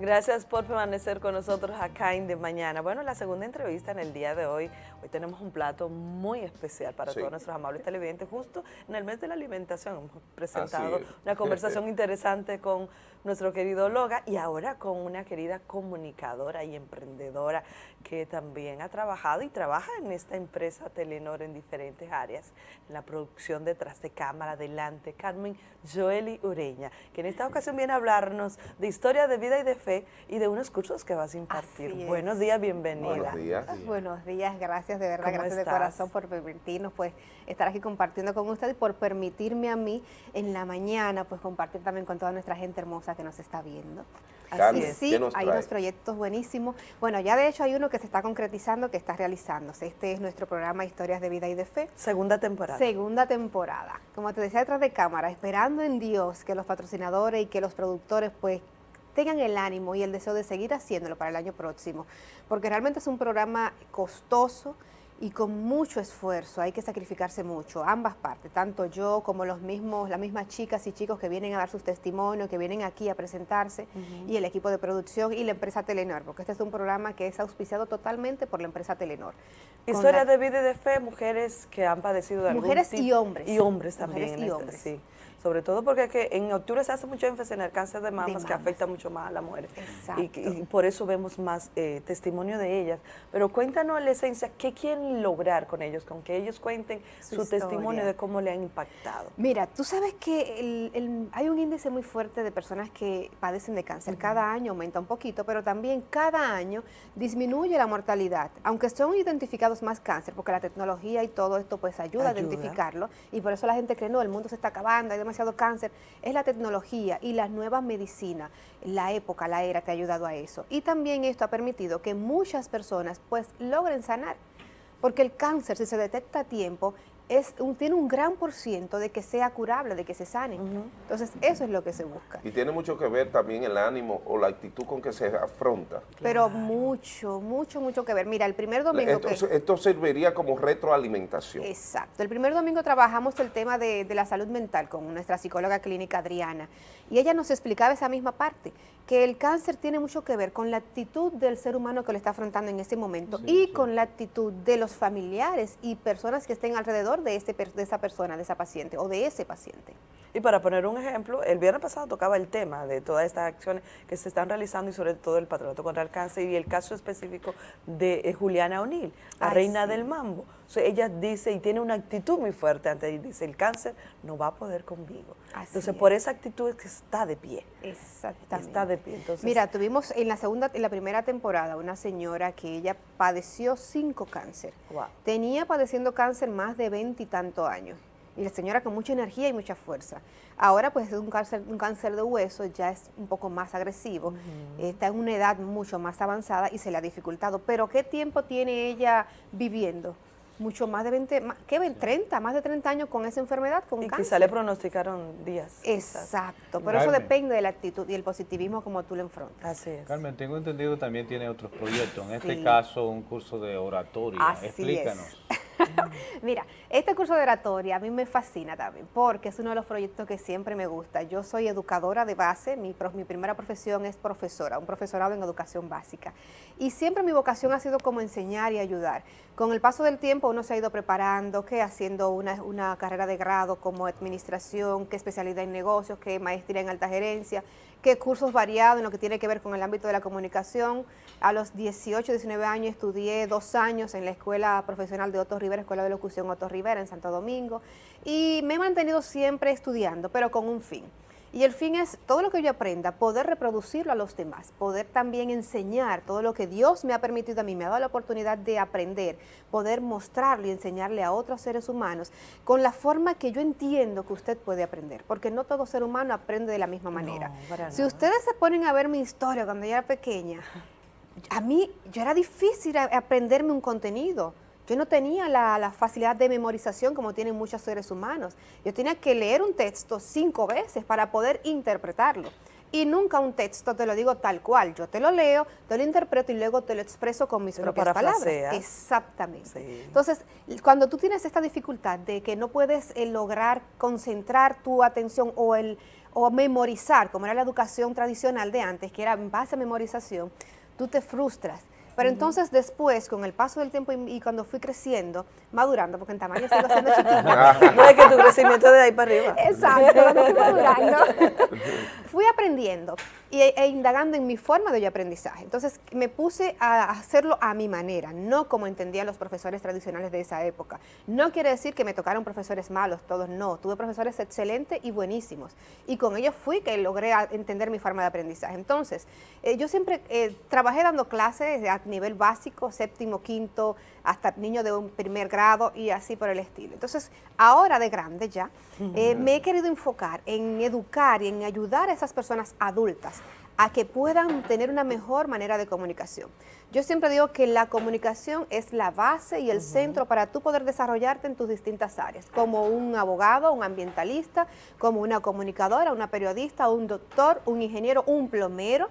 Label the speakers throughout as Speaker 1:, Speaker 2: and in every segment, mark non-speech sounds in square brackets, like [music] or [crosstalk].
Speaker 1: Gracias por permanecer con nosotros acá en De Mañana. Bueno, la segunda entrevista en el día de hoy. Hoy tenemos un plato muy especial para todos nuestros amables televidentes. Justo en el mes de la alimentación hemos presentado una conversación interesante con nuestro querido Loga y ahora con una querida comunicadora y emprendedora que también ha trabajado y trabaja en esta empresa Telenor en diferentes áreas, en la producción detrás de cámara, delante, Carmen Joeli Ureña, que en esta ocasión viene a hablarnos de historia de vida y de fe y de unos cursos que vas a impartir. Buenos días, bienvenida.
Speaker 2: Buenos días. Buenos días, gracias de verdad, gracias de corazón por permitirnos pues estar aquí compartiendo con usted y por permitirme a mí en la mañana pues compartir también con toda nuestra gente hermosa que nos está viendo. Así es. Sí, hay unos proyectos buenísimos. Bueno, ya de hecho hay uno que se está concretizando, que está realizándose. Este es nuestro programa Historias de Vida y de Fe.
Speaker 1: Segunda temporada.
Speaker 2: Segunda temporada. Como te decía detrás de cámara, esperando en Dios que los patrocinadores y que los productores pues tengan el ánimo y el deseo de seguir haciéndolo para el año próximo, porque realmente es un programa costoso, y con mucho esfuerzo, hay que sacrificarse mucho, ambas partes, tanto yo como los mismos, las mismas chicas y chicos que vienen a dar sus testimonios, que vienen aquí a presentarse, y el equipo de producción y la empresa Telenor, porque este es un programa que es auspiciado totalmente por la empresa Telenor.
Speaker 1: Historia de vida y de fe, mujeres que han padecido de
Speaker 2: Mujeres y hombres.
Speaker 1: Y hombres también.
Speaker 2: Mujeres y este, hombres.
Speaker 1: sí sobre todo porque que en octubre se hace mucho énfasis en el cáncer de mamas, que afecta mucho más a las mujeres. Y, y, por eso vemos más eh, testimonio de ellas. Pero cuéntanos la esencia, ¿qué quieren lograr con ellos? Con que ellos cuenten su, testimonio de cómo le han impactado.
Speaker 2: Mira, tú sabes que hay un índice muy fuerte de personas que padecen de cáncer. Cada año aumenta un poquito, pero también cada año disminuye la mortalidad. Aunque son identificados más cáncer, porque la tecnología y todo esto pues ayuda, ayuda. a identificarlo. Y por eso la gente cree, no, el mundo se está acabando, hay cáncer, es la tecnología y las nuevas medicinas, la época, la era que ha ayudado a eso. Y también esto ha permitido que muchas personas pues logren sanar, porque el cáncer si se detecta a tiempo es tiene un gran por ciento de que sea curable, de que se sane. Entonces, eso es lo que se busca.
Speaker 3: Y tiene mucho que ver también el ánimo o la actitud con que se afronta.
Speaker 2: Pero mucho, mucho, mucho que ver. Mira, el primer domingo...
Speaker 3: Esto, esto serviría como retroalimentación.
Speaker 2: Exacto. El primer domingo trabajamos el tema de, de la salud mental con nuestra psicóloga clínica Adriana. Y ella nos explicaba esa misma parte, que el cáncer tiene mucho que ver con la actitud del ser humano que lo está afrontando en ese momento y con la actitud de los familiares y personas que estén alrededor de, este, de esa persona, de esa paciente o de ese paciente.
Speaker 1: Y para poner un ejemplo, el viernes pasado tocaba el tema de todas estas acciones que se están realizando y sobre todo el patronato contra el cáncer y el caso específico de eh, Juliana O'Neill, la reina del mambo. Ella dice y tiene una actitud muy fuerte ante y dice el cáncer no va a poder conmigo. Entonces por esa actitud es que está de pie.
Speaker 2: Exactamente.
Speaker 1: Está de pie.
Speaker 2: Mira, tuvimos en la segunda, en la primera temporada una señora que ella padeció cinco cáncer. Tenía padeciendo cáncer más de veintitantos años y la señora con mucha energía y mucha fuerza. Ahora pues es un cáncer, un cáncer de hueso, ya es un poco más agresivo, está en una edad mucho más avanzada y se le ha dificultado. Pero ¿qué tiempo tiene ella viviendo? Mucho más de 20, más, ¿qué 30? Más de 30 años con esa enfermedad, con
Speaker 1: y
Speaker 2: cáncer.
Speaker 1: quizá le pronosticaron días.
Speaker 2: Exacto, pero eso depende de la actitud y el positivismo como tú lo enfrentas.
Speaker 1: Así es.
Speaker 4: Carmen, tengo entendido también tiene otros proyectos, en este caso un curso de oratoria.
Speaker 2: Así
Speaker 4: Explícanos. [laughs]
Speaker 2: Mira, este curso de oratoria a mí me fascina también, porque es uno de los proyectos que siempre me gusta. Yo soy educadora de base, mi, primera profesión es profesora, un profesorado en educación básica. Y siempre mi vocación ha sido como enseñar y ayudar. Con el paso del tiempo uno se ha ido preparando, que haciendo una, una carrera de grado como administración, que especialidad en negocios, que maestría en alta gerencia, que cursos variados en lo que tiene que ver con el ámbito de la comunicación. A los 18, 19 años estudié dos años en la Escuela Profesional de Otto Rivera, Escuela de Locución Otto Rivera en Santo Domingo, y me he mantenido siempre estudiando, pero con un fin. Y el fin es todo lo que yo aprenda, poder reproducirlo a los demás, poder también enseñar todo lo que Dios me ha permitido a mí, me ha dado la oportunidad de aprender, poder mostrarle y enseñarle a otros seres humanos con la forma que yo entiendo que usted puede aprender, porque no todo ser humano aprende de la misma manera. si ustedes se ponen a ver mi historia cuando yo era pequeña, a mí yo era difícil aprenderme un contenido, yo no tenía la, facilidad de memorización como tienen muchos seres humanos. Yo tenía que leer un texto cinco veces para poder interpretarlo. Y nunca un texto te lo digo tal cual. Yo te lo leo, te lo interpreto y luego te lo expreso con mis propias palabras. Exactamente. Entonces, cuando tú tienes esta dificultad de que no puedes eh, lograr concentrar tu atención o el o memorizar, como era la educación tradicional de antes, que era en base a memorización, tú te frustras pero entonces después, con el paso del tiempo y, cuando fui creciendo, madurando, porque en tamaño sigo siendo [laughs] chiquita.
Speaker 1: no es que tu crecimiento de ahí para arriba.
Speaker 2: Exacto, cuando fui [laughs] madurando, fui aprendiendo y, e indagando en mi forma de aprendizaje. Entonces me puse a hacerlo a mi manera, no como entendían los profesores tradicionales de esa época. No quiere decir que me tocaron profesores malos, todos no. Tuve profesores excelentes y buenísimos. Y con ellos fui que logré entender mi forma de aprendizaje. Entonces, eh, yo siempre eh, trabajé dando clases nivel básico, séptimo, quinto, hasta niños de un primer grado y así por el estilo. Entonces, ahora de grande ya, eh, me he querido enfocar en educar y en ayudar a esas personas adultas a que puedan tener una mejor manera de comunicación. Yo siempre digo que la comunicación es la base y el centro para tú poder desarrollarte en tus distintas áreas, como un abogado, un ambientalista, como una comunicadora, una periodista, un doctor, un ingeniero, un plomero,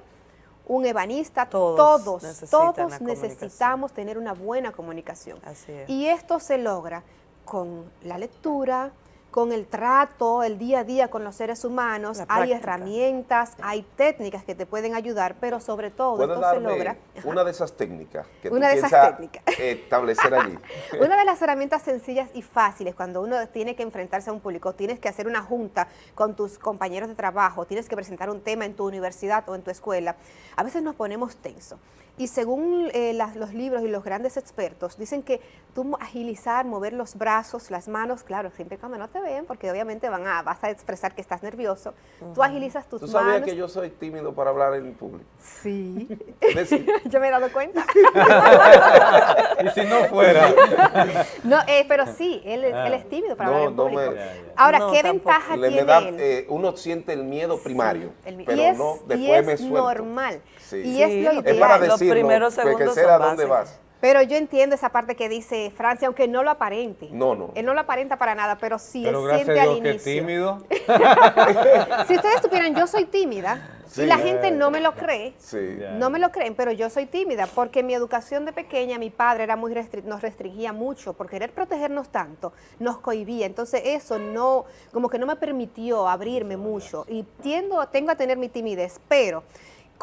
Speaker 2: un ebanista, todos, todos, necesitamos tener una buena comunicación. Y esto se logra con la lectura, con el trato, el día a día con los seres humanos, hay herramientas, hay técnicas que te pueden ayudar, pero sobre todo esto se logra...
Speaker 3: una de esas técnicas que
Speaker 2: una de esas técnicas. [laughs]
Speaker 3: establecer allí. [laughs]
Speaker 2: una de las herramientas sencillas y fáciles cuando uno tiene que enfrentarse a un público, tienes que hacer una junta con tus compañeros de trabajo, tienes que presentar un tema en tu universidad o en tu escuela, a veces nos ponemos tensos. Y según eh, los libros y los grandes expertos, dicen que tú agilizar, mover los brazos, las manos, claro, siempre cuando no te ven, porque obviamente van a, vas a expresar que estás nervioso, tú agilizas tus manos.
Speaker 3: ¿Tú sabías que yo soy tímido para hablar en público?
Speaker 2: Sí. [laughs] [laughs] yo me he dado cuenta. [laughs]
Speaker 4: y si no fuera.
Speaker 2: no, eh, pero sí, él, él, es tímido para hablar en público. Ahora, ¿qué ventaja tiene él?
Speaker 3: Eh, uno siente el miedo primario, pero y es, no, después y
Speaker 2: es
Speaker 3: me suelto.
Speaker 2: normal. Y es lo
Speaker 3: ideal. Es para decirlo, primeros segundos que dónde vas.
Speaker 2: Pero yo entiendo esa parte que dice Francia, aunque no lo aparente.
Speaker 3: No, no.
Speaker 2: Él no lo aparenta para nada, pero sí
Speaker 4: pero
Speaker 2: él siente al
Speaker 4: inicio. Que tímido. [laughs]
Speaker 2: si ustedes supieran, yo soy tímida y la gente no me lo cree.
Speaker 3: Sí.
Speaker 2: No me lo creen, pero yo soy tímida porque mi educación de pequeña, mi padre era muy nos restringía mucho por querer protegernos tanto, nos cohibía. Entonces eso no, como que no me permitió abrirme mucho y tiendo, tengo a tener mi timidez, pero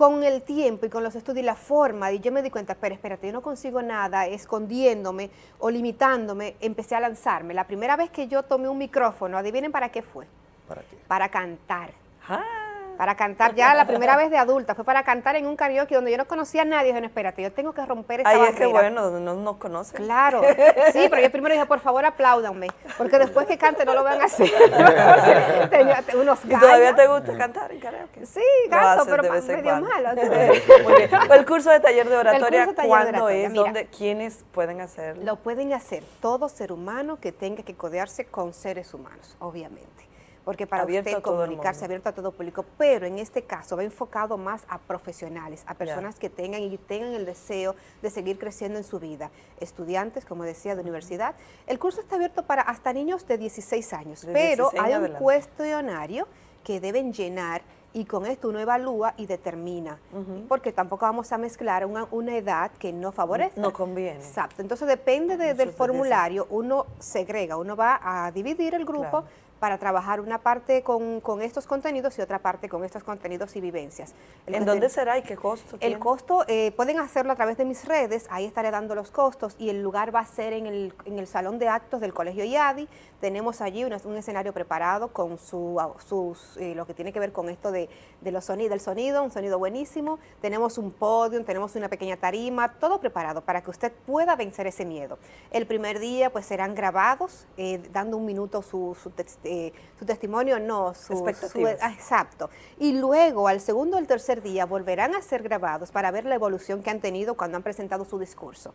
Speaker 2: con el tiempo y con los estudios y la forma, y yo me di cuenta, pero espérate, yo no consigo nada escondiéndome o limitándome, empecé a lanzarme. La primera vez que yo tomé un micrófono, adivinen para qué fue.
Speaker 3: ¿Para qué?
Speaker 2: Para cantar. Ah para cantar ya la primera vez de adulta, fue para cantar en un karaoke donde yo no conocía a nadie, dije, no, espérate, yo tengo que romper esa
Speaker 1: Ahí
Speaker 2: barrera.
Speaker 1: es que bueno, no nos conocen.
Speaker 2: Claro, sí, pero yo primero dije, por favor, apláudanme, porque después que cante no lo van a hacer. [laughs] Tenía unos
Speaker 1: ¿Y todavía te gusta cantar en karaoke?
Speaker 2: Sí, canto, pero medio malo. [laughs]
Speaker 1: Muy bien. El curso de taller de oratoria, ¿cuándo es? ¿Dónde, ¿Quiénes pueden hacerlo?
Speaker 2: Lo pueden hacer todo ser humano que tenga que codearse con seres humanos, obviamente porque para usted comunicarse abierto a todo público, pero en este caso va enfocado más a profesionales, a personas que tengan y tengan el deseo de seguir creciendo en su vida, estudiantes, como decía, de universidad. El curso está abierto para hasta niños de 16 años, pero hay un cuestionario que deben llenar y con esto uno evalúa y determina, porque tampoco vamos a mezclar una, edad que no favorece.
Speaker 1: No conviene.
Speaker 2: Exacto, entonces depende del formulario, uno segrega, uno va a dividir el grupo para trabajar una parte con, estos contenidos y otra parte con estos contenidos y vivencias.
Speaker 1: ¿En dónde será y qué costo
Speaker 2: El costo, eh, pueden hacerlo a través de mis redes, ahí estaré dando los costos y el lugar va a ser en el, en el salón de actos del Colegio IADI. Tenemos allí un, escenario preparado con su, sus, eh, lo que tiene que ver con esto de, los sonidos, del sonido, un sonido buenísimo. Tenemos un podio, tenemos una pequeña tarima, todo preparado para que usted pueda vencer ese miedo. El primer día pues serán grabados, eh, dando un minuto su, su eh, su testimonio, no, su,
Speaker 1: ah,
Speaker 2: exacto. Y luego, al segundo o el tercer día, volverán a ser grabados para ver la evolución que han tenido cuando han presentado su discurso.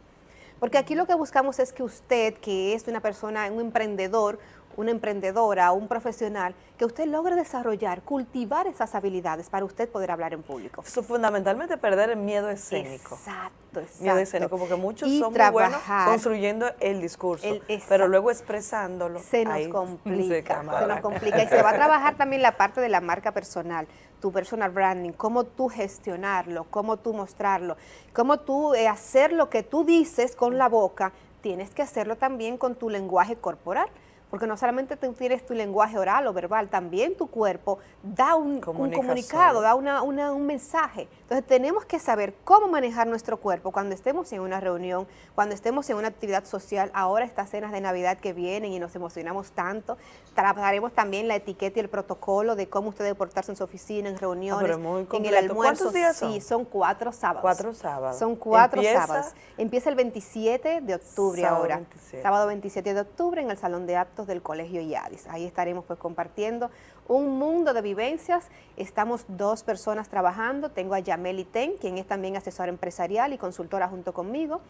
Speaker 2: Porque aquí lo que buscamos es que usted, que es una persona, un emprendedor, una emprendedora, un profesional, que usted logre desarrollar, cultivar esas habilidades para usted poder hablar en público.
Speaker 1: fundamentalmente perder el miedo escénico.
Speaker 2: Exacto, exacto.
Speaker 1: Miedo escénico, porque muchos son muy buenos construyendo el discurso, pero luego expresándolo.
Speaker 2: Se nos [laughs] complica, se, nos complica. Y se va a trabajar también la parte de la marca personal, tu personal branding, cómo tú gestionarlo, cómo tú mostrarlo, cómo tú eh, hacer lo que tú dices con la boca, tienes que hacerlo también con tu lenguaje corporal porque no solamente tú tienes tu lenguaje oral o verbal, también tu cuerpo da un, comunicado, da un mensaje. Entonces tenemos que saber cómo manejar nuestro cuerpo cuando estemos en una reunión, cuando estemos en una actividad social, ahora estas cenas de Navidad que vienen y nos emocionamos tanto, trabajaremos también la etiqueta y el protocolo de cómo usted debe portarse en su oficina, en reuniones,
Speaker 1: ah,
Speaker 2: en el almuerzo.
Speaker 1: días
Speaker 2: Sí, son cuatro sábados.
Speaker 1: Cuatro sábados.
Speaker 2: Son cuatro sábados. Empieza el 27 de octubre ahora. Sábado 27 de octubre en el Salón de Actos del Colegio IADIS. Ahí estaremos pues compartiendo un mundo de vivencias. Estamos dos personas trabajando. Tengo a Yameli Ten, quien es también asesora empresarial y consultora junto conmigo.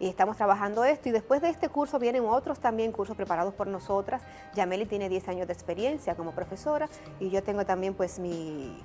Speaker 2: Y estamos trabajando esto. Y después de este curso vienen otros también cursos preparados por nosotras. Yameli tiene 10 años de experiencia como profesora y yo tengo también pues mi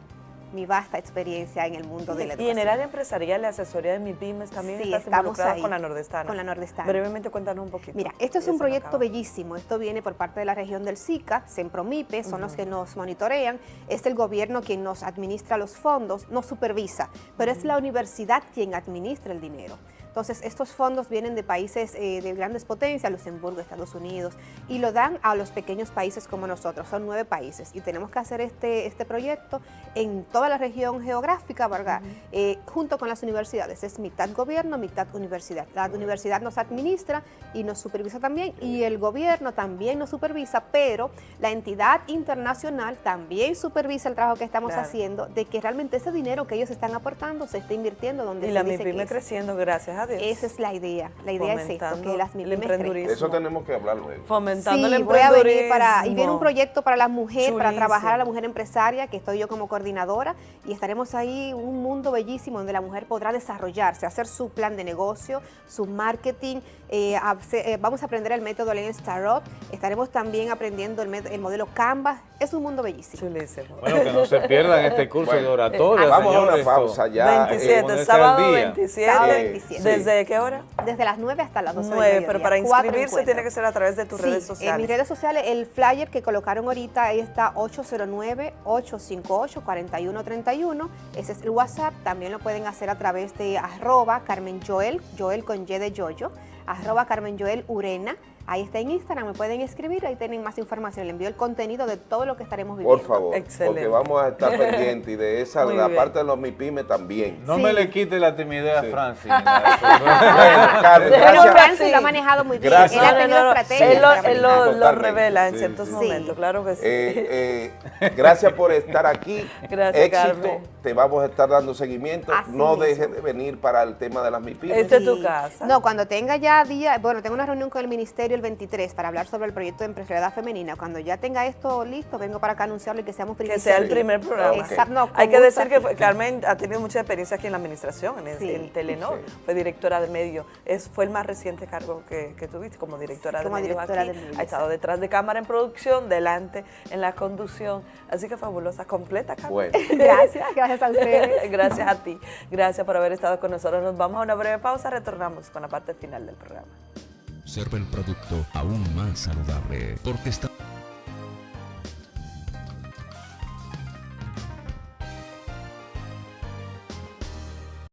Speaker 2: mi vasta experiencia en el mundo de la educación.
Speaker 1: Y en el área empresarial, la asesoría de MIPIMES también
Speaker 2: sí, estamos ahí,
Speaker 1: con la Nordestana.
Speaker 2: Con la Nordestana.
Speaker 1: Brevemente cuéntanos un poquito.
Speaker 2: Mira, esto es un proyecto bellísimo. Esto viene por parte de la región del SICA, SEMPROMIPE, son los que nos monitorean. Es el gobierno quien nos administra los fondos, nos supervisa, pero es la universidad quien administra el dinero. Entonces, estos fondos vienen de países eh, de grandes potencias, Luxemburgo, Estados Unidos, y lo dan a los pequeños países como nosotros, son nueve países, y tenemos que hacer este, este proyecto en toda la región geográfica, ¿verdad? Eh, junto con las universidades, es mitad gobierno, mitad universidad. La universidad nos administra y nos supervisa también, y el gobierno también nos supervisa, pero la entidad internacional también supervisa el trabajo que estamos haciendo, de que realmente ese dinero que ellos están aportando se esté invirtiendo donde
Speaker 1: y
Speaker 2: se
Speaker 1: la
Speaker 2: dice
Speaker 1: MIPYME creciendo, gracias
Speaker 2: esa es la idea. La idea es esto, que las
Speaker 3: emprendedurismo. Eso tenemos que hablar luego.
Speaker 1: Fomentando
Speaker 2: sí,
Speaker 1: el
Speaker 2: voy a venir para, y viene un proyecto para la mujer, para trabajar a la mujer empresaria, que estoy yo como coordinadora, y estaremos ahí un mundo bellísimo donde la mujer podrá desarrollarse, hacer su plan de negocio, su marketing, eh, eh, vamos a aprender el método Lean Startup, estaremos también aprendiendo el, modelo Canvas, es un mundo bellísimo.
Speaker 4: Bueno, que no se pierdan este curso de oratoria.
Speaker 3: vamos a una pausa ya.
Speaker 1: 27, sábado 27. Sábado 27. ¿Desde qué hora?
Speaker 2: Desde las 9 hasta las 12
Speaker 1: 9, pero para inscribirse tiene que ser a través de tus redes sociales.
Speaker 2: en mis redes sociales, el flyer que colocaron ahorita, ahí está 809-858-4131, ese es el WhatsApp, también lo pueden hacer a través de arroba Carmen Joel, Joel con Y de Yoyo, arroba Carmen Joel Urena, Ahí está en Instagram, me pueden escribir, ahí tienen más información. Le envío el contenido de todo lo que estaremos viviendo.
Speaker 3: Por favor, porque vamos a estar pendientes y de esa, la parte de los MIPIME también.
Speaker 4: No me le quite la timidez a Francis. [laughs]
Speaker 2: Pero Francis lo ha manejado muy bien. Él ha tenido estrategia.
Speaker 1: Él, lo, revela en ciertos momentos, claro que sí.
Speaker 3: Eh, eh, gracias por estar aquí. [laughs]
Speaker 1: Gracias,
Speaker 3: Éxito. Te vamos a estar dando seguimiento. no dejes de venir para el tema de las MIPIME.
Speaker 1: Esta es tu casa.
Speaker 2: No, cuando tenga ya día, bueno, tengo una reunión con el Ministerio 23 para hablar sobre el proyecto de empresarialidad femenina. Cuando ya tenga esto listo, vengo para acá a anunciarlo y que seamos
Speaker 1: Que sea el primer programa. Hay que decir que Carmen ha tenido mucha experiencia aquí en la administración, en, Telenor. Fue directora de medio. Es, fue el más reciente cargo que, tuviste como directora, de, medios aquí. ha estado detrás de cámara en producción, delante en la conducción. Así que fabulosa, completa, Carmen. [laughs]
Speaker 2: gracias, gracias a ustedes. [laughs]
Speaker 1: gracias a ti. Gracias por haber estado con nosotros. Nos vamos a una breve pausa, retornamos con la parte final del programa
Speaker 5: observa el producto aún más saludable, porque está